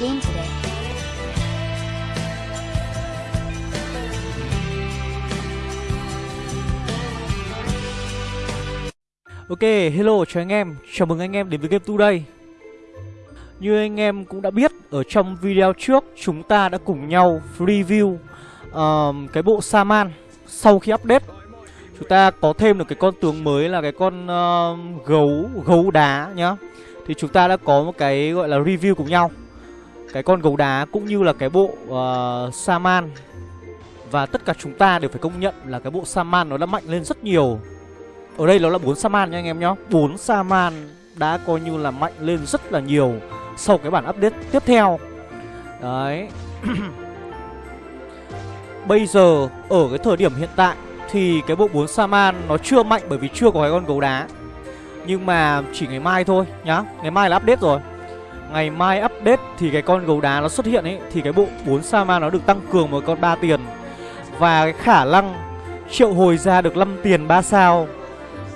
game today. Ok, hello chào anh em, chào mừng anh em đến với Game Today Như anh em cũng đã biết, ở trong video trước chúng ta đã cùng nhau review uh, cái bộ Saman sau khi update. Chúng ta có thêm được cái con tướng mới là cái con uh, gấu, gấu đá nhá. Thì chúng ta đã có một cái gọi là review cùng nhau. Cái con gấu đá cũng như là cái bộ uh, Saman. Và tất cả chúng ta đều phải công nhận là cái bộ Saman nó đã mạnh lên rất nhiều. Ở đây nó là 4 Saman nha anh em nhá. 4 Saman đã coi như là mạnh lên rất là nhiều Sau cái bản update tiếp theo. Đấy. Bây giờ ở cái thời điểm hiện tại Thì cái bộ 4 Saman nó chưa mạnh bởi vì chưa có cái con gấu đá. Nhưng mà chỉ ngày mai thôi nhá. Ngày mai là update rồi. Ngày mai update thì cái con gấu đá nó xuất hiện ấy, Thì cái bộ 4 Saman nó được tăng cường một con 3 tiền. Và cái khả năng triệu hồi ra được 5 tiền 3 sao,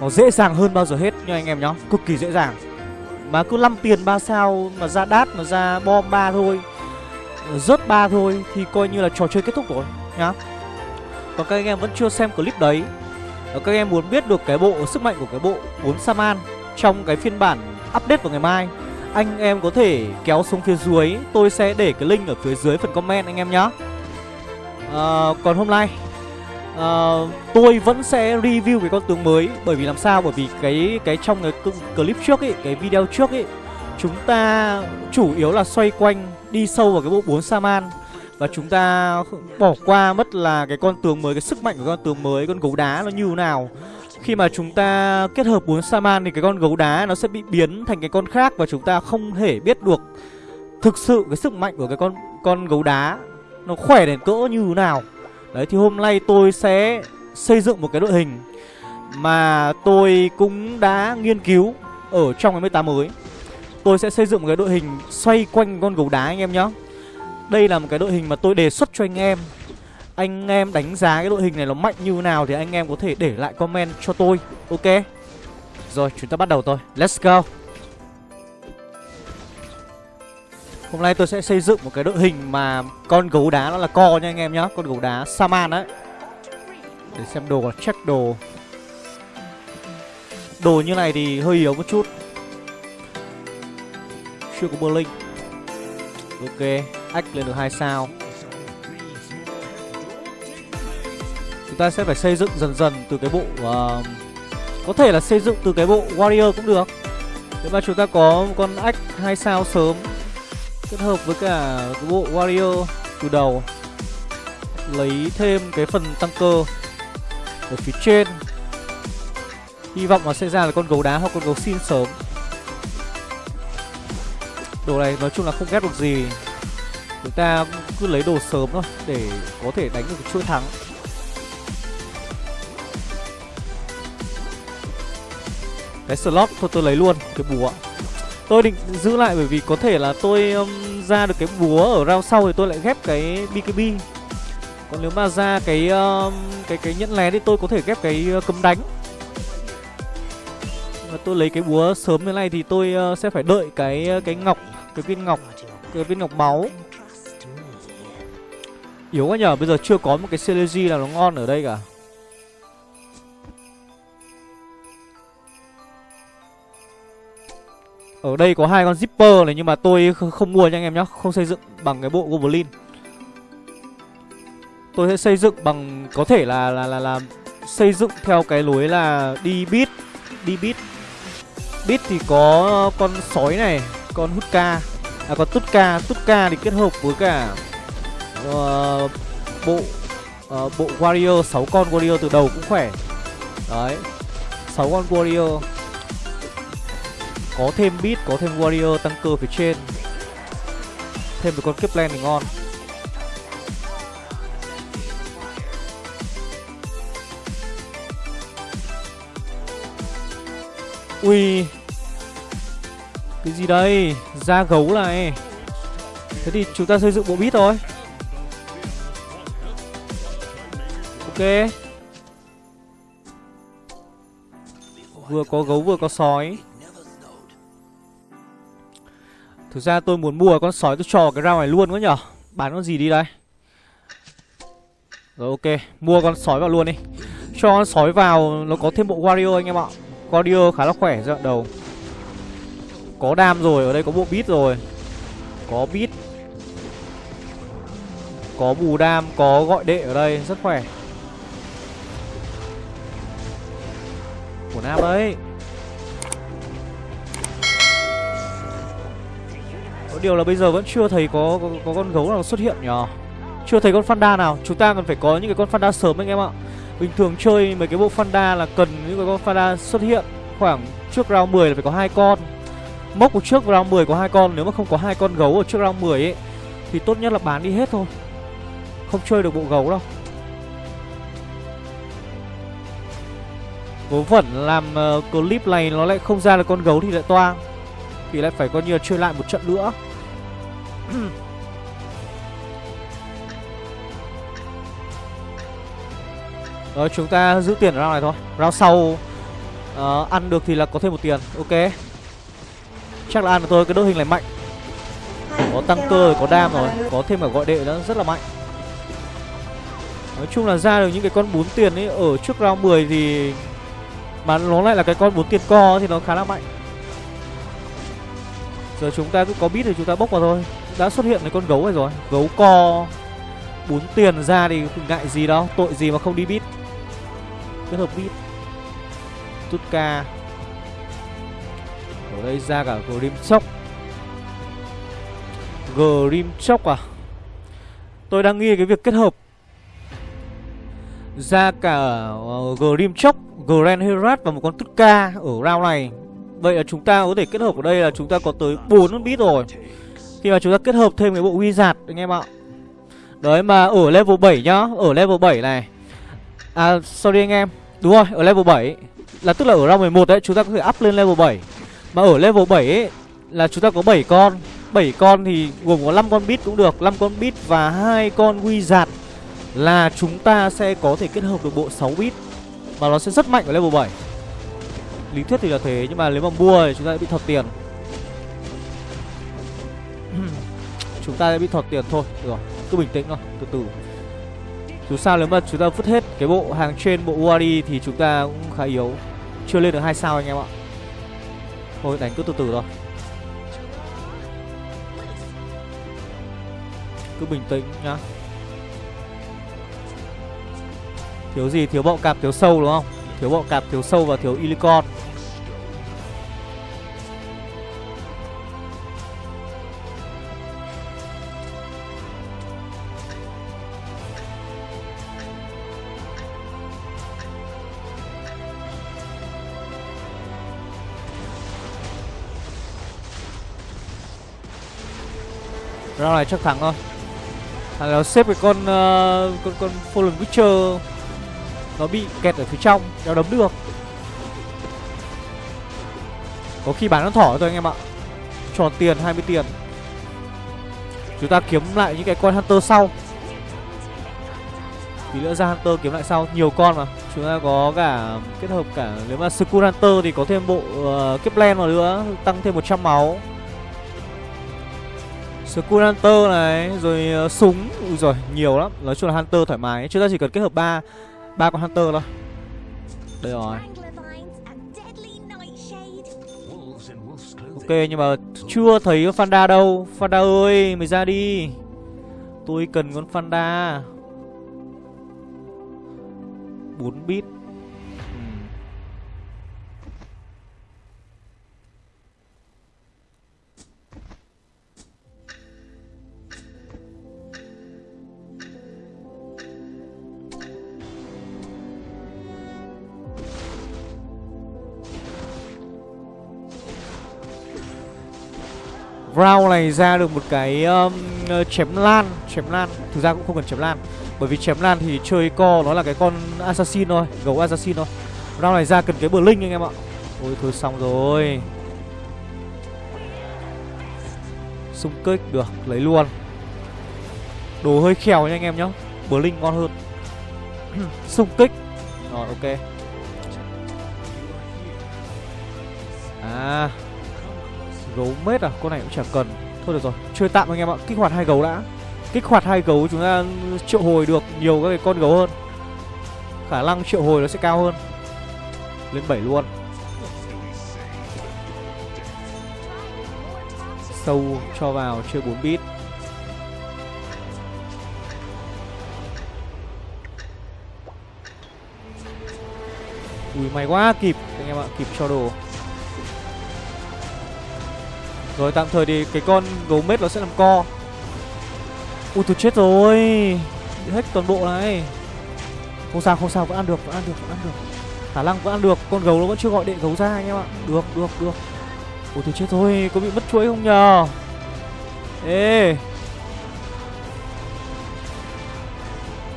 nó dễ dàng hơn bao giờ hết nha anh em nhá, Cực kỳ dễ dàng. Mà cứ 5 tiền 3 sao mà ra đát, mà ra bom 3 thôi, Rớt 3 thôi Thì coi như là trò chơi kết thúc rồi nhá. Còn các anh em vẫn chưa xem clip đấy, Và các anh em muốn biết được cái bộ sức mạnh của cái bộ 4 Saman Trong cái phiên bản update vào ngày mai anh em có thể kéo xuống phía dưới. Tôi sẽ để cái link ở phía dưới phần comment anh em nhé à, ờ, Còn hôm nay à, tôi vẫn sẽ review cái con tướng mới. Bởi vì làm sao? Bởi vì cái cái trong cái clip trước ấy cái video trước ấy chúng ta chủ yếu là xoay quanh đi sâu vào cái bộ 4 saman. Và chúng ta bỏ qua mất là cái con tướng mới cái sức mạnh của con tướng mới con gấu đá nó như thế nào khi mà chúng ta kết hợp 4 saman thì cái con gấu đá nó sẽ bị biến thành cái con khác và chúng ta không thể biết được thực sự cái sức mạnh của cái con con gấu đá nó khỏe đến cỡ như thế nào. Đấy, thì hôm nay tôi sẽ xây dựng một cái đội hình Mà tôi cũng đã nghiên cứu ở trong cái 18 mới. Tôi sẽ xây dựng một cái đội hình xoay quanh con gấu đá anh em nhé Đây là một cái đội hình mà tôi đề xuất cho anh em. Anh em đánh giá cái đội hình này nó mạnh như nào thì anh em có thể để lại comment cho tôi, Ok? Rồi, chúng ta bắt đầu thôi. Let's go. Hôm nay tôi sẽ xây dựng một cái đội hình mà con gấu đá nó là co nha anh em nhá, Con gấu đá Saman đấy Để xem đồ là check đồ. Đồ như này thì hơi yếu một chút. Chưa có Berlin. Ok, Ách lên được hai sao. Chúng ta sẽ phải xây dựng dần dần từ cái bộ uh, Có thể là xây dựng từ cái bộ Warrior cũng được. Nếu mà chúng ta có con ách hai sao sớm kết hợp với cả cái bộ warrior từ đầu lấy thêm cái phần tăng cơ ở phía trên. Hy vọng là sẽ ra là con gấu đá hoặc con gấu xin sớm. Đồ này nói chung là không ghét được gì. Chúng ta cứ lấy đồ sớm thôi để có thể đánh được chuỗi thắng. Cái slot thôi tôi lấy luôn cái búa, Tôi định giữ lại bởi vì có thể là tôi um, ra được cái búa ở round sau thì tôi lại ghép cái BKB Còn nếu mà ra cái um, cái cái nhẫn lé thì tôi có thể ghép cái uh, cấm đánh. Và tôi lấy cái búa sớm như này thì tôi uh, sẽ phải đợi cái uh, cái ngọc, cái viên ngọc, cái viên ngọc máu. Yếu quá nhở, bây giờ chưa có một cái Celegy nào nó ngon ở đây cả. Ở đây có hai con zipper này nhưng mà tôi không mua nha anh em nhá, không xây dựng bằng cái bộ goblin. Tôi sẽ xây dựng bằng có thể là là là là xây dựng theo cái lối là đi bit, đi bit. Bit thì có con sói này, con Hutka, à con Tutka, Tutka thì kết hợp với cả uh, bộ uh, bộ warrior 6 con warrior từ đầu cũng khỏe. Đấy. 6 con warrior có thêm beat, có thêm warrior tăng cơ phía trên. Thêm một con Kepler thì ngon. Ui. Cái gì đây? Da gấu này. Thế thì chúng ta xây dựng bộ beat thôi. Ok. Vừa có gấu vừa có sói. Thực ra tôi muốn mua con sói, tôi cho cái rau này luôn quá nhở? Bán con gì đi đây? Rồi, ok, Mua con sói vào luôn đi. Cho con sói vào, Nó có thêm bộ warrior anh em ạ. Warrior khá là khỏe giai đoạn đầu. Có đam rồi, Ở đây có bộ beat rồi. Có beat. Có bù đam, Có gọi đệ ở đây, Rất khỏe. Của Nam đấy điều là bây giờ vẫn chưa thấy có có, có con gấu nào xuất hiện nhờ Chưa thấy con Fanda nào. Chúng ta cần phải có những cái con Fanda sớm anh em ạ. Bình thường chơi mấy cái bộ Fanda là cần những cái con Fanda xuất hiện Khoảng trước round 10 là phải có hai con. Mốc của trước round 10 có hai con Nếu mà không có hai con gấu ở trước round 10 ấy Thì tốt nhất là bán đi hết thôi. Không chơi được bộ gấu đâu. Vớ vẩn làm uh, clip này nó lại không ra được con gấu thì lại toang. Thì lại phải coi như là chơi lại một trận nữa. Ừ. Rồi chúng ta giữ tiền ở round này thôi. Round sau uh, Ăn được thì là có thêm một tiền. Ok. Chắc là ăn được thôi cái đội hình này mạnh. Có tăng cơ rồi có đam rồi. Có thêm cả gọi đệ nữa rất là mạnh. Nói chung là ra được những cái con 4 tiền ấy Ở trước round 10 thì Mà nó lại là cái con 4 tiền co thì nó khá là mạnh. Giờ chúng ta cứ có biết thì chúng ta bốc vào thôi. Đã xuất hiện cái con gấu này rồi. Gấu co bốn tiền ra thì ngại gì đâu Tội gì mà không đi bit Kết hợp bit Tutka Ở đây ra cả Grimchok Grimchok à? Tôi đang nghi cái việc kết hợp. Ra cả uh, Grim Grand Herat và một con Tutka ở round này. Vậy là chúng ta có thể kết hợp ở đây là chúng ta có tới 4 bit rồi. Khi mà chúng ta kết hợp thêm cái bộ Wizard anh em ạ. Đấy, mà ở level 7 nhá, Ở level 7 này. À sorry anh em. Đúng rồi, ở level 7 Là tức là ở round 11 đấy chúng ta có thể up lên level 7 Mà ở level 7 ấy, Là chúng ta có 7 con. 7 con thì gồm có 5 con bit cũng được 5 con bit và hai con Wizard Là chúng ta sẽ có thể kết hợp được bộ 6 bit. Và nó sẽ rất mạnh ở level 7 Lý thuyết thì là thế, Nhưng mà nếu mà mua thì chúng ta sẽ bị thật tiền. Chúng ta sẽ bị thọt tiền thôi. Được rồi cứ bình tĩnh thôi Từ từ. Dù sao nếu mà chúng ta vứt hết cái bộ hàng trên bộ Wari Thì chúng ta cũng khá yếu. Chưa lên được hai sao anh em ạ. Thôi đánh cứ từ từ thôi. Cứ bình tĩnh nhá. Thiếu gì? Thiếu bọ cạp, thiếu sâu đúng không? Thiếu bọ cạp, thiếu sâu và thiếu Ilicon Round này chắc thắng thôi Thằng nó xếp cái con uh, con con Fallen Witcher nó bị kẹt ở phía trong, đéo đấm được. Có khi bán con thỏ thôi anh em ạ. Tròn tiền 20 tiền. Chúng ta kiếm lại những cái con Hunter sau. Tí nữa ra Hunter kiếm lại sau, nhiều con mà. Chúng ta có cả kết hợp cả nếu mà Skull Hunter thì có thêm bộ ờ, uh, Kepler vào nữa, tăng thêm 100 máu. Skull Hunter này Rồi uh, súng. Ui rồi nhiều lắm. Nói chung là Hunter thoải mái. Chúng ta chỉ cần kết hợp ba ba con Hunter thôi. Đây rồi. Ok nhưng mà chưa thấy Fanda đâu. Fanda ơi mày ra đi. Tôi cần con Fanda. 4 bit. Round này ra được một cái um, ờ, chém lan Chém lan. Thực ra cũng không cần chém lan Bởi vì chém lan thì chơi co nó là cái con assassin thôi Gấu assassin thôi. Round này ra cần cái bờ linh anh em ạ. Ôi thôi xong rồi. Xung kích được Lấy luôn. Đồ hơi khèo nha anh em nhá Bờ linh ngon hơn. Xung kích. Rồi ok. À. Gấu mết à? Con này cũng chả cần. Thôi được rồi, Chơi tạm anh em ạ. Kích hoạt hai gấu đã. Kích hoạt hai gấu chúng ta triệu hồi được nhiều các cái con gấu hơn. Khả năng triệu hồi nó sẽ cao hơn. Lên 7 luôn. Sâu cho vào, chơi 4 bit. Ui, may quá, kịp. Anh em ạ, Kịp cho đồ. Rồi tạm thời thì cái con gấu mết nó sẽ làm co. Ui, tôi chết rồi. Bị hết toàn bộ này. Không sao không sao, vẫn ăn được, vẫn ăn được, vẫn ăn được. Khả năng vẫn ăn được. Con gấu nó vẫn chưa gọi đệ gấu ra anh em ạ. Được được được. Ui, tôi chết rồi. Có bị mất chuỗi không nhờ? Ê.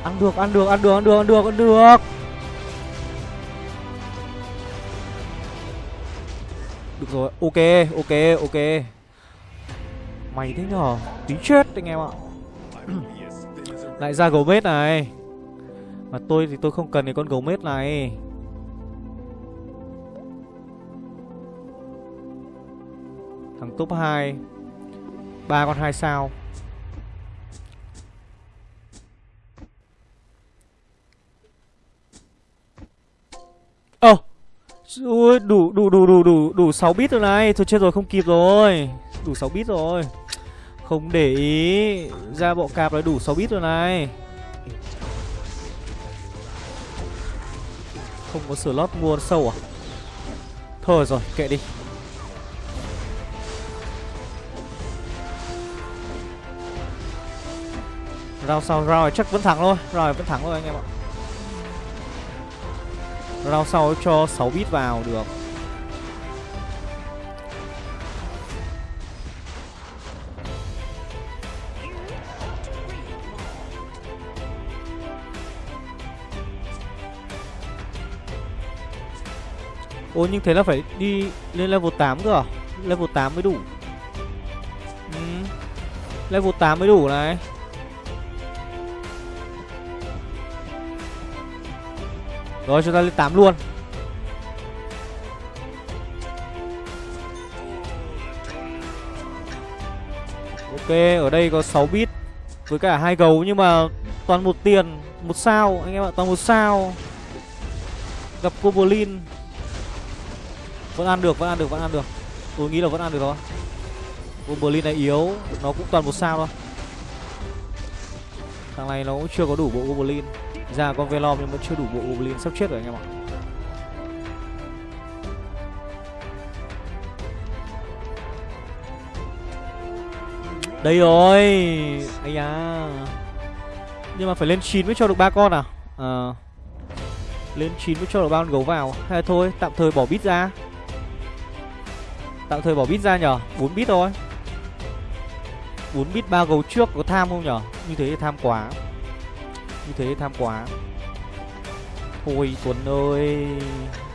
Ăn được ăn được ăn được ăn được ăn được ăn được. Được rồi. Ok ok ok. Mày thế nhở Tí chết anh em ạ. Lại ra gấu mết này. Mà tôi thì tôi không cần cái con gấu mết này. Thằng top 2 ba con hai sao. Ơ! oh. Ui, đủ đủ đủ đủ đủ đủ 6 bit rồi này. Thôi chết rồi không kịp rồi. Đủ 6 bit rồi. Không để ý. Ra bộ cạp là đủ 6 bit rồi này. Không có slot mua sâu à? Thôi rồi kệ đi. Rao sau rao chắc vẫn thắng thôi. Rồi vẫn thắng thôi anh em ạ. Round sau cho 6 bit vào, được. Ô, nhưng thế là phải đi lên level 8 cơ à? Level 8 mới đủ. Ừ. Level 8 mới đủ này. Rồi, chúng ta lên 8 luôn. Ok, ở đây có 6 bit Với cả hai gấu, nhưng mà toàn một tiền, một sao, anh em ạ, toàn một sao. Gặp goblin vẫn ăn được, vẫn ăn được, vẫn ăn được. Tôi nghĩ là vẫn ăn được thôi. Goblin này yếu, nó cũng toàn một sao thôi. Thằng này nó cũng chưa có đủ bộ goblin ra con Velom nhưng vẫn chưa đủ bộ Goblin sắp chết rồi anh em ạ. Đây rồi Ây da Nhưng mà phải lên 9 mới cho được ba con à? Ờ. À. Lên 9 mới cho được ba con gấu vào. Hay thôi, tạm thời bỏ bit ra. Tạm thời bỏ bit ra nhở 4 bit thôi. 4 bit ba gấu trước có tham không nhở Như thế thì tham quá như thế tham quá. Thôi Tuấn ơi.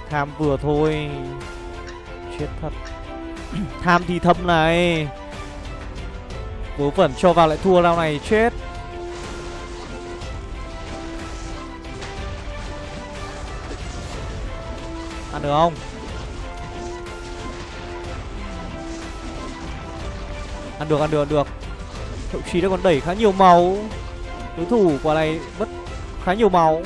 Tham vừa thôi. Chết thật. Tham thì thâm này. Vớ vẩn cho vào lại thua lao này, chết. Ăn được không? Ăn được ăn được ăn được. Thậm chí đã còn đẩy khá nhiều màu Đối thủ quả này mất khá nhiều máu.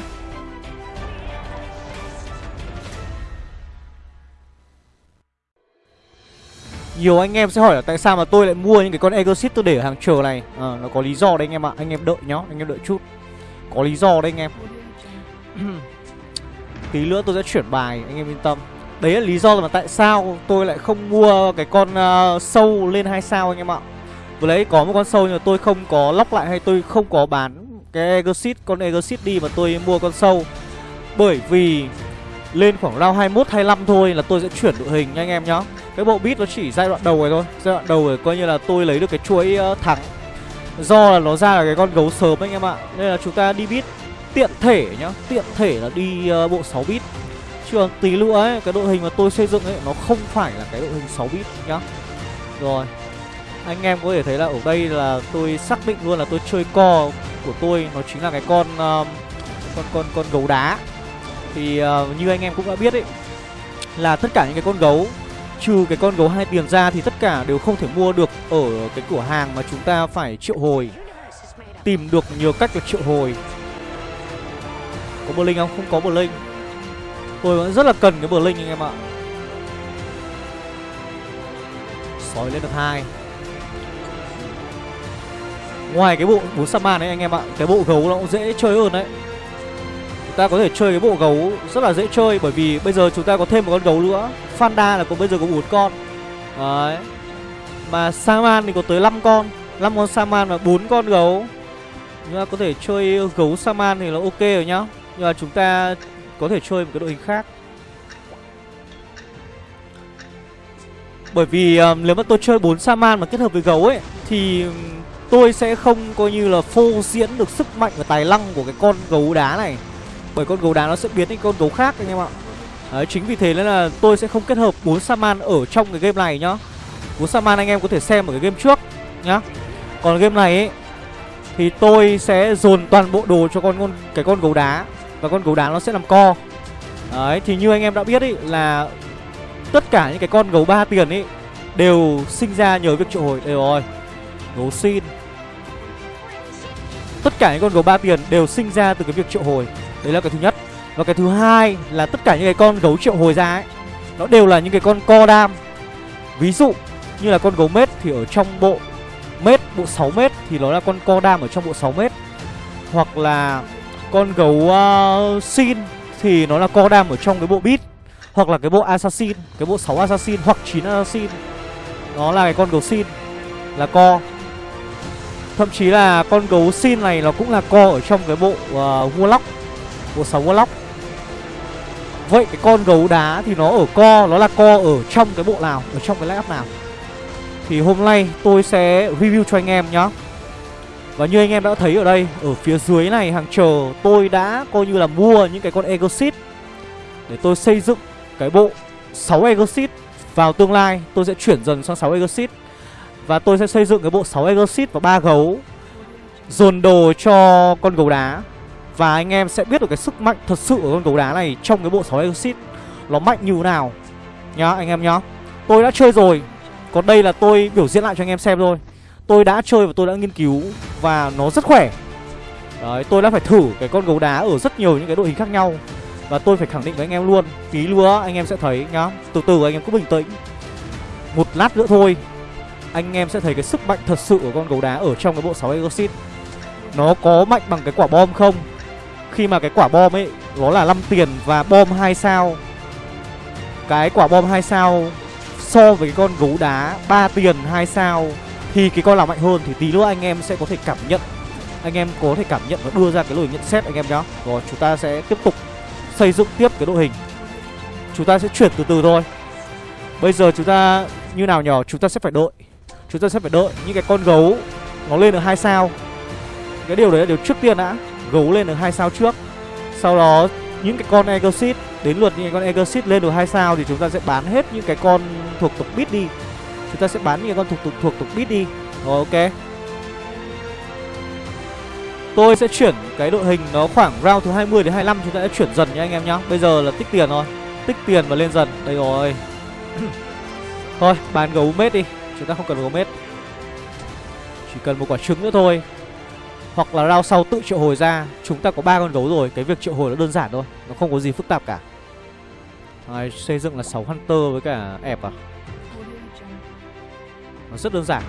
Nhiều anh em sẽ hỏi là tại sao mà tôi lại mua những cái con Exit tôi để ở hàng chờ này? À, Nó có lý do đấy anh em ạ. Anh em đợi nhá, anh em đợi chút. Có lý do đấy anh em. Tí nữa tôi sẽ chuyển bài, anh em yên tâm. Đấy là lý do mà tại sao tôi lại không mua cái con uh, sâu lên hai sao anh em ạ. Vừa lấy có một con sâu nhưng mà tôi không có lóc lại hay tôi không có bán cái Exit, con Exit đi mà tôi mua con sâu. Bởi vì lên khoảng round 21, 25 thôi là tôi sẽ chuyển đội hình nha anh em nhá. Cái bộ beat nó chỉ giai đoạn đầu này thôi. Giai đoạn đầu rồi coi như là tôi lấy được cái chuỗi ờ, thắng. Do là nó ra là cái con gấu sớm anh em ạ. Nên là chúng ta đi beat tiện thể nhá. Tiện thể là đi uh, bộ 6 bit Chứ còn tí nữa ấy, cái đội hình mà tôi xây dựng ấy Nó không phải là cái đội hình 6 bit nhá. Rồi anh em có thể thấy là ở đây là tôi xác định luôn là tôi chơi co của tôi nó chính là cái con uh, con con con gấu đá. Thì uh, như anh em cũng đã biết ấy là tất cả những cái con gấu Trừ cái con gấu hai tiền ra thì tất cả đều không thể mua được ở cái cửa hàng mà chúng ta phải triệu hồi Tìm được nhiều cách để triệu hồi. Có bờ linh không? Không có bờ linh Tôi vẫn rất là cần cái bờ linh anh em ạ. Sói lên được hai. Ngoài cái bộ bốn Saman ấy anh em ạ Cái bộ gấu nó cũng dễ chơi hơn đấy. Chúng ta có thể chơi cái bộ gấu rất là dễ chơi Bởi vì bây giờ chúng ta có thêm một con gấu nữa. Fanda là có bây giờ có bốn con. Đấy. Mà Saman thì có tới 5 con. 5 con Saman và 4 con gấu. Chúng ta có thể chơi gấu Saman thì là ok rồi nhá. Nhưng mà chúng ta có thể chơi một cái đội hình khác. Bởi vì um, nếu mà tôi chơi 4 Saman mà kết hợp với gấu ấy Thì tôi sẽ không coi như là phô diễn được sức mạnh và tài năng của cái con gấu đá này. Bởi con gấu đá nó sẽ biến thành con gấu khác anh em ạ. Đấy, chính vì thế nên là tôi sẽ không kết hợp bốn Saman ở trong cái game này nhá. Bốn Saman anh em có thể xem ở cái game trước nhá. Còn game này ấy Thì tôi sẽ dồn toàn bộ đồ cho con, con cái con gấu đá. Và con gấu đá nó sẽ làm co. Đấy, thì như anh em đã biết ấy là Tất cả những cái con gấu ba tiền ấy Đều sinh ra nhờ việc triệu hồi. Đây rồi Gấu xin. Tất cả những con gấu ba tiền đều sinh ra từ cái việc triệu hồi. Đấy là cái thứ nhất. Và cái thứ hai là tất cả những cái con gấu triệu hồi ra ấy Nó đều là những cái con co đam. Ví dụ như là con gấu mết thì ở trong bộ mết bộ 6 mét thì nó là con co đam ở trong bộ 6 mét hoặc là con gấu uh, xin thì nó là co đam ở trong cái bộ bit hoặc là cái bộ assassin cái bộ 6 assassin hoặc 9 assassin. Nó là cái con gấu xin là co thậm chí là con gấu xin này nó cũng là co ở trong cái bộ uh, warlock bộ 6 warlock. Vậy cái con gấu đá thì nó ở co nó là co ở trong cái bộ nào ở trong cái lab nào? Thì hôm nay tôi sẽ review cho anh em nhá. Và như anh em đã thấy ở đây Ở phía dưới này hàng chờ Tôi đã coi như là mua những cái con Exit Để tôi xây dựng cái bộ 6 Exit Vào tương lai tôi sẽ chuyển dần sang 6 Exit và tôi sẽ xây dựng cái bộ 6 Exit và ba gấu Dồn đồ cho con gấu đá. Và anh em sẽ biết được cái sức mạnh thật sự của con gấu đá này Trong cái bộ 6 Exit Nó mạnh như thế nào Nhá anh em nhá. Tôi đã chơi rồi còn đây là tôi biểu diễn lại cho anh em xem thôi. Tôi đã chơi và tôi đã nghiên cứu Và nó rất khỏe. Đấy, tôi đã phải thử cái con gấu đá ở rất nhiều những cái đội hình khác nhau. Và tôi phải khẳng định với anh em luôn Tí lúa anh em sẽ thấy nhá. Từ từ anh em cứ bình tĩnh. Một lát nữa thôi. Anh em sẽ thấy cái sức mạnh thật sự của con gấu đá ở trong cái bộ 6 Exit Nó có mạnh bằng cái quả bom không? Khi mà cái quả bom ấy, Nó là 5 tiền và bom 2 sao. Cái quả bom 2 sao so với cái con gấu đá ba tiền hai sao, thì cái con nào mạnh hơn thì tí nữa anh em sẽ có thể cảm nhận. Anh em có thể cảm nhận và đưa ra cái lời nhận xét anh em nhá. Rồi, chúng ta sẽ tiếp tục xây dựng tiếp cái đội hình. Chúng ta sẽ chuyển từ từ thôi. Bây giờ chúng ta như nào nhỏ chúng ta sẽ phải đợi chúng ta sẽ phải đợi những cái con gấu nó lên được hai sao. Cái điều đấy là điều trước tiên đã. Gấu lên được hai sao trước. Sau đó những cái con Exit Đến lượt những cái con Exit lên được hai sao Thì chúng ta sẽ bán hết những cái con thuộc tục bit đi. Chúng ta sẽ bán những cái con thuộc thuộc, thuộc tục bit đi. Rồi ok. Tôi sẽ chuyển cái đội hình nó khoảng round thứ 20 đến 25 Chúng ta sẽ chuyển dần nha anh em nhá. Bây giờ là tích tiền thôi. Tích tiền và lên dần. Đây rồi. Thôi bán gấu mết đi. Chúng ta không cần gấu mết Chỉ cần một quả trứng nữa thôi. Hoặc là rao sau tự triệu hồi ra Chúng ta có ba con gấu rồi. Cái việc triệu hồi nó đơn giản thôi. Nó không có gì phức tạp cả. Đấy, Xây dựng là 6 Hunter với cả ép à? Nó rất đơn giản.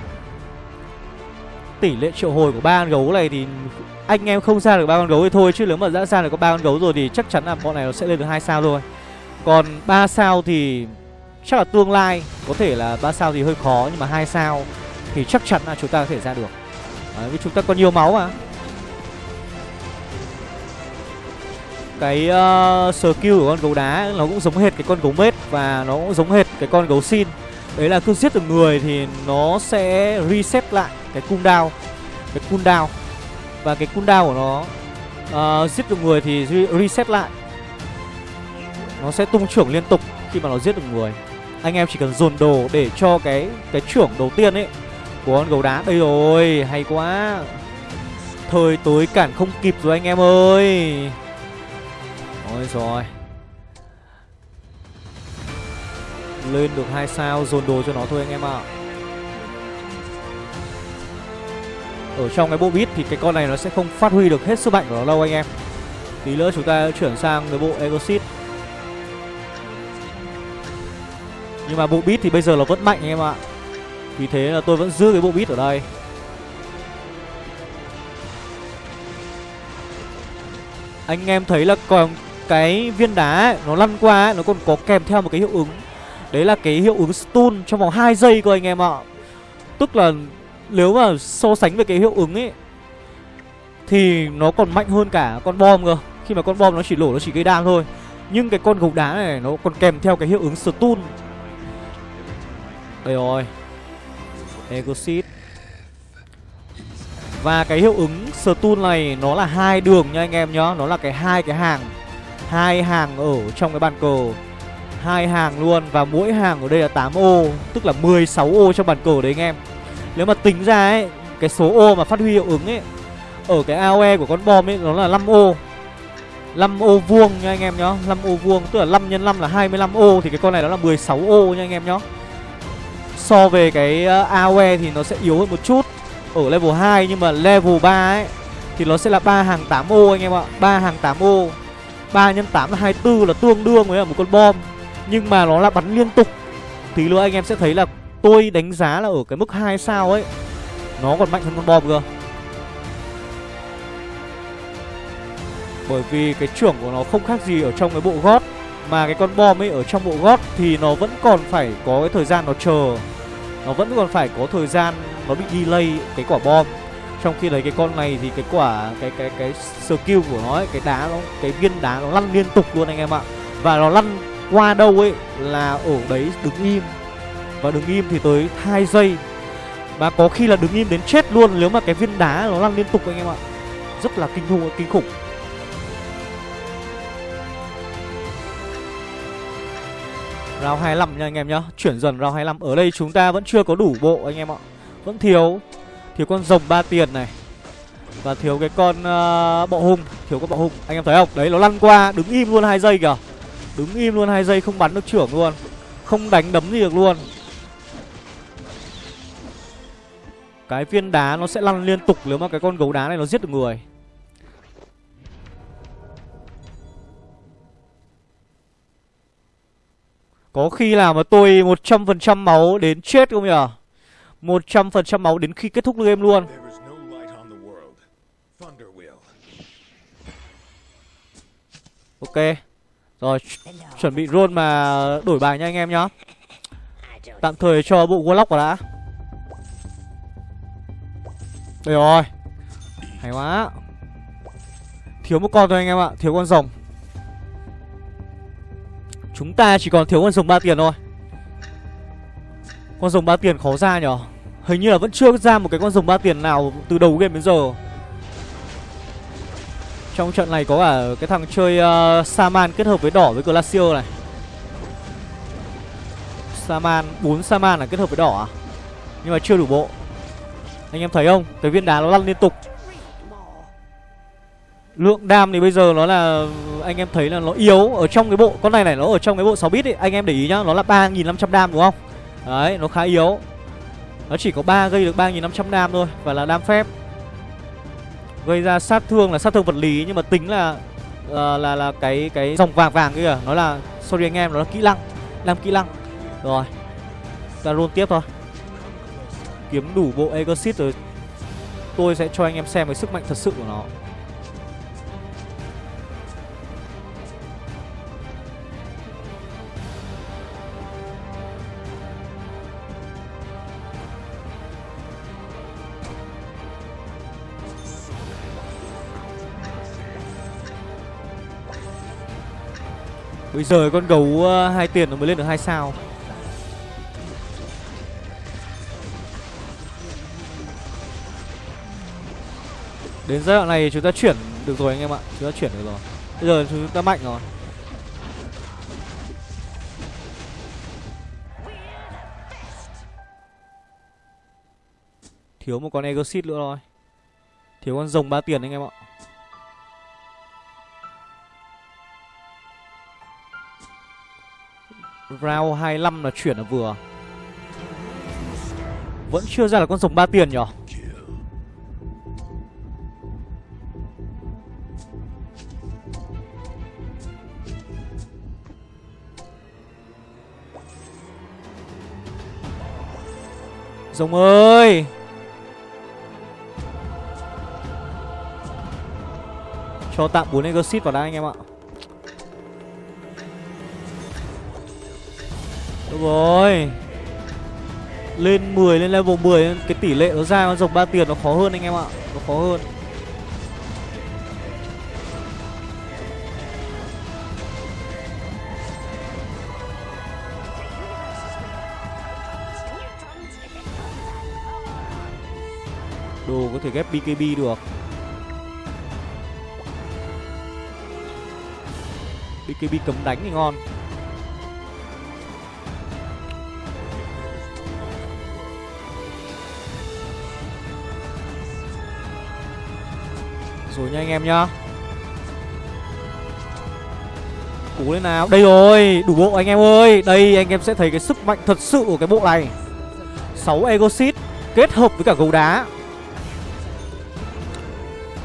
Tỷ lệ triệu hồi của ba con gấu này thì Anh em không ra được ba con gấu thì thôi. Chứ nếu mà đã ra được có ba con gấu rồi Thì chắc chắn là bọn này nó sẽ lên được hai sao thôi. Còn 3 sao thì Chắc là tương lai Có thể là ba sao thì hơi khó Nhưng mà hai sao Thì chắc chắn là chúng ta có thể ra được. Đấy, vì chúng ta có nhiều máu mà. Cái ờ, uh, skill của con gấu đá nó cũng giống hệt cái con gấu mết Và nó cũng giống hệt cái con gấu xin. Đấy là cứ giết được người thì nó sẽ reset lại cái cooldown Cái cooldown. Và cái cooldown của nó uh, Giết được người thì reset lại. Nó sẽ tung trưởng liên tục khi mà nó giết được người. Anh em chỉ cần dồn đồ để cho cái cái trưởng đầu tiên ấy, của con gấu đá. Đây rồi, hay quá. Thời tối cản không kịp rồi anh em ơi. Ôi rồi Lên được hai sao, dồn đồ cho nó thôi anh em ạ. Ở trong cái bộ bit thì cái con này nó sẽ không phát huy được hết sức mạnh của nó đâu anh em. Tí nữa chúng ta chuyển sang cái bộ Exit Nhưng mà bộ bit thì bây giờ nó vẫn mạnh anh em ạ. Vì thế là tôi vẫn giữ cái bộ bit ở đây. Anh em thấy là còn cái viên đá ấy, nó lăn qua ấy, nó còn có kèm theo một cái hiệu ứng. Đấy là cái hiệu ứng stun trong vòng 2 giây cơ anh em ạ. Tức là nếu mà so sánh với cái hiệu ứng ấy Thì nó còn mạnh hơn cả con bom cơ. Khi mà con bom nó chỉ lổ nó chỉ gây đam thôi. Nhưng cái con gấu đá này nó còn kèm theo cái hiệu ứng stun. Đây rồi Exit Và cái hiệu ứng stun này nó là hai đường nha anh em nhá. Nó là cái hai cái hàng. Hai hàng ở trong cái bàn cờ. Hai hàng luôn và mỗi hàng ở đây là 8 ô, tức là 16 ô trong bàn cờ đấy anh em. Nếu mà tính ra ấy, cái số ô mà phát huy hiệu ứng ấy, ở cái AOE của con bom ấy, nó là 5 ô. 5 ô vuông nha anh em nhá. 5 ô vuông, tức là 5 x 5 là 25 ô, thì cái con này nó là 16 ô nha anh em nhá so về cái ờ, AOE thì nó sẽ yếu hơn một chút ở level 2 nhưng mà level 3 ấy thì nó sẽ là ba hàng 8 ô anh em ạ. Ba hàng 8 ô 3 x 8 là 24 là tương đương với một con bom. Nhưng mà nó là bắn liên tục. Tí nữa anh em sẽ thấy là tôi đánh giá là ở cái mức 2 sao ấy, Nó còn mạnh hơn con bom cơ. Bởi vì cái trưởng của nó không khác gì ở trong cái bộ gót. Mà cái con bom ấy ở trong bộ gót thì nó vẫn còn phải có cái thời gian nó chờ. Nó vẫn còn phải có thời gian nó bị delay cái quả bom. Trong khi đấy cái con này thì cái quả cái cái cái skill của nó ấy, cái đá nó cái viên đá nó lăn liên tục luôn anh em ạ. Và nó lăn qua đâu ấy là ở đấy đứng im. Và đứng im thì tới 2 giây. Và có khi là đứng im đến chết luôn nếu mà cái viên đá nó lăn liên tục anh em ạ. Rất là kinh khủng kinh khủng. Round 25 nha anh em nhá. Chuyển dần round 25 Ở đây chúng ta vẫn chưa có đủ bộ anh em ạ. Vẫn thiếu. Thiếu con rồng ba tiền này. Và thiếu cái con uh, bọ hung Thiếu con bọ hung Anh em thấy không? Đấy nó lăn qua. Đứng im luôn hai giây kìa. Đứng im luôn hai giây không bắn được trưởng luôn. Không đánh đấm gì được luôn. Cái viên đá nó sẽ lăn liên tục. Nếu mà cái con gấu đá này nó giết được người. Có khi nào mà tôi 100% máu đến chết không nhỉ 100% máu đến khi kết thúc game luôn. Ok. Rồi chuẩn bị roll mà đổi bài nha anh em nhá. Tạm thời cho bộ Warlock vào đã. Đây rồi Hay quá. Thiếu một con thôi anh em ạ Thiếu con rồng Chúng ta chỉ còn thiếu con rồng ba tiền thôi. Con rồng ba tiền khó ra nhở? Hình như là vẫn chưa ra một cái con rồng ba tiền nào từ đầu game đến giờ. Trong trận này có cả cái thằng chơi uh, Saman kết hợp với đỏ với Glacier này. Saman, 4 Saman là kết hợp với đỏ à? Nhưng mà chưa đủ bộ. Anh em thấy không? Cái viên đá nó lăn liên tục. Lượng đam thì bây giờ nó là Anh em thấy là nó yếu Ở trong cái bộ Con này này nó ở trong cái bộ 6 bit ấy Anh em để ý nhá Nó là 3.500 đam đúng không? Đấy nó khá yếu. Nó chỉ có 3 gây được 3.500 đam thôi Và là đam phép. Gây ra sát thương là sát thương vật lý Nhưng mà tính là uh, là là cái cái dòng vàng vàng kia Nó là sorry anh em nó là kỹ năng làm kỹ năng. Rồi Ta roll tiếp thôi. Kiếm đủ bộ Exit rồi. Tôi sẽ cho anh em xem cái sức mạnh thật sự của nó. Bây giờ con gấu ờ, hai tiền nó mới lên được hai sao. Đến giai đoạn này chúng ta chuyển được rồi anh em ạ, Chúng ta chuyển được rồi. Bây giờ chúng ta mạnh rồi. Thiếu một con Exit nữa thôi. Thiếu con rồng ba tiền anh em ạ. Round 25 là chuyển là vừa. Vẫn chưa ra là con rồng ba tiền nhở? Rồng ơi! Cho tạm 4 Exit vào đây anh em ạ. Được rồi. Lên 10, lên level 10 Cái tỷ lệ nó ra con dọc 3 tiền nó khó hơn anh em ạ. Nó khó hơn. Đồ có thể ghép BKB được. BKB cấm đánh thì ngon. Rồi nha anh em nhá Cố lên nào Đây rồi Đủ bộ anh em ơi Đây anh em sẽ thấy cái sức mạnh thật sự của cái bộ này 6 Egosit Kết hợp với cả gấu đá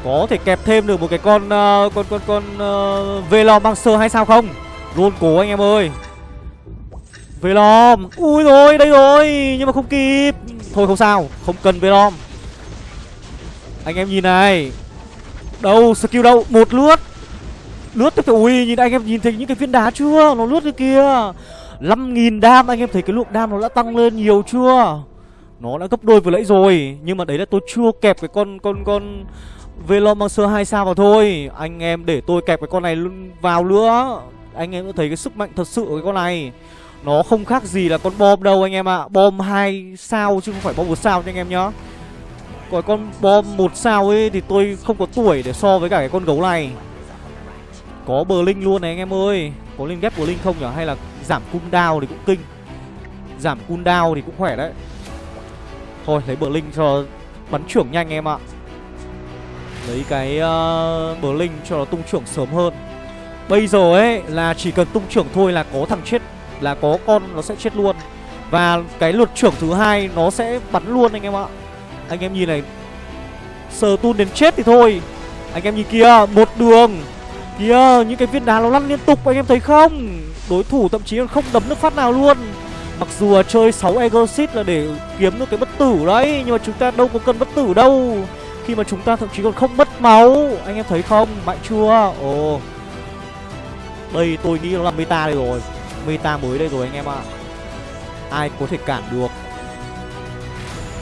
có thể kẹp thêm được một cái con uh, con con con ờ, uh, Velom băng hay sao không? Luôn cố anh em ơi. Velom. Ui rồi, đây rồi, nhưng mà không kịp. Thôi không sao, không cần Velom. Anh em nhìn này. Đâu, skill đâu? Một lướt. Lướt tiếp ui, nhìn anh em nhìn thấy những cái viên đá chưa? Nó lướt cái kia. 5000 đam, anh em thấy cái lượng đam nó đã tăng lên nhiều chưa? Nó đã gấp đôi vừa nãy rồi, nhưng mà đấy là tôi chưa kẹp cái con con con velomancer 2 sao vào thôi Anh em để tôi kẹp cái con này vào nữa Anh em thấy cái sức mạnh thật sự của cái con này Nó không khác gì là con bom đâu anh em ạ à. Bom 2 sao chứ không phải bom 1 sao nha anh em nhá còn con bom một sao ấy thì tôi không có tuổi để so với cả cái con gấu này. Có bờ linh luôn này anh em ơi. Có linh ghép bờ linh không nhỉ Hay là giảm cooldown thì cũng kinh. Giảm cooldown thì cũng khỏe đấy. Thôi lấy bờ linh cho bắn trưởng nhanh em ạ. Lấy cái ờ, uh, bờ linh cho nó tung trưởng sớm hơn. Bây giờ ấy là chỉ cần tung trưởng thôi là có thằng chết Là có con nó sẽ chết luôn. Và cái luật trưởng thứ hai nó sẽ bắn luôn anh em ạ. Anh em nhìn này, Sờ tun đến chết thì thôi. Anh em nhìn kia, một đường. Kìa những cái viên đá nó lăn liên tục, anh em thấy không? Đối thủ thậm chí còn không đấm nước phát nào luôn. Mặc dù là chơi 6 Exit là để kiếm được cái bất tử đấy, Nhưng mà chúng ta đâu có cần bất tử đâu. Khi mà chúng ta thậm chí còn không mất máu, Anh em thấy không? Mạnh chưa? Ồ. Đây, tôi nghĩ nó là meta đây rồi. Meta mới đây rồi anh em ạ. À. Ai có thể cản được?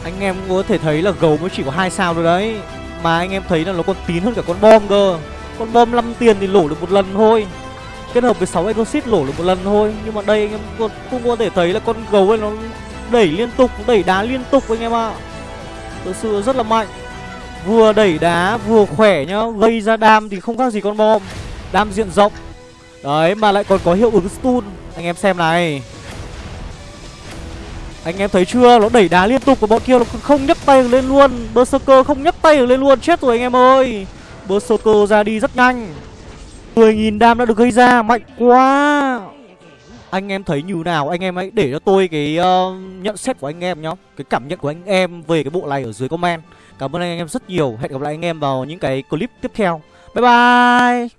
Anh em có thể thấy là gấu mới chỉ có hai sao thôi đấy. Mà anh em thấy là nó còn tín hơn cả con bom cơ. Con bom 5 tiền thì lổ được một lần thôi. Kết hợp với 6 exit lổ được một lần thôi. Nhưng mà đây anh em cũng, cũng có thể thấy là con gấu ấy nó đẩy liên tục, đẩy đá liên tục anh em ạ. À. Thực sự rất là mạnh. Vừa đẩy đá vừa khỏe nhá. Gây ra đam thì không khác gì con bom. Đam diện rộng. Đấy mà lại còn có hiệu ứng stun. Anh em xem này. Anh em thấy chưa? Nó đẩy đá liên tục của bọn kia nó không nhấc tay lên luôn. Berserker không nhấc tay lên luôn. Chết rồi anh em ơi. Berserker ra đi rất nhanh. 10.000 đam đã được gây ra. Mạnh quá. Anh em thấy như nào? Anh em hãy để cho tôi cái uh, nhận xét của anh em nhá. Cái cảm nhận của anh em về cái bộ này ở dưới comment. Cảm ơn anh em rất nhiều. Hẹn gặp lại anh em vào những cái clip tiếp theo. Bye bye.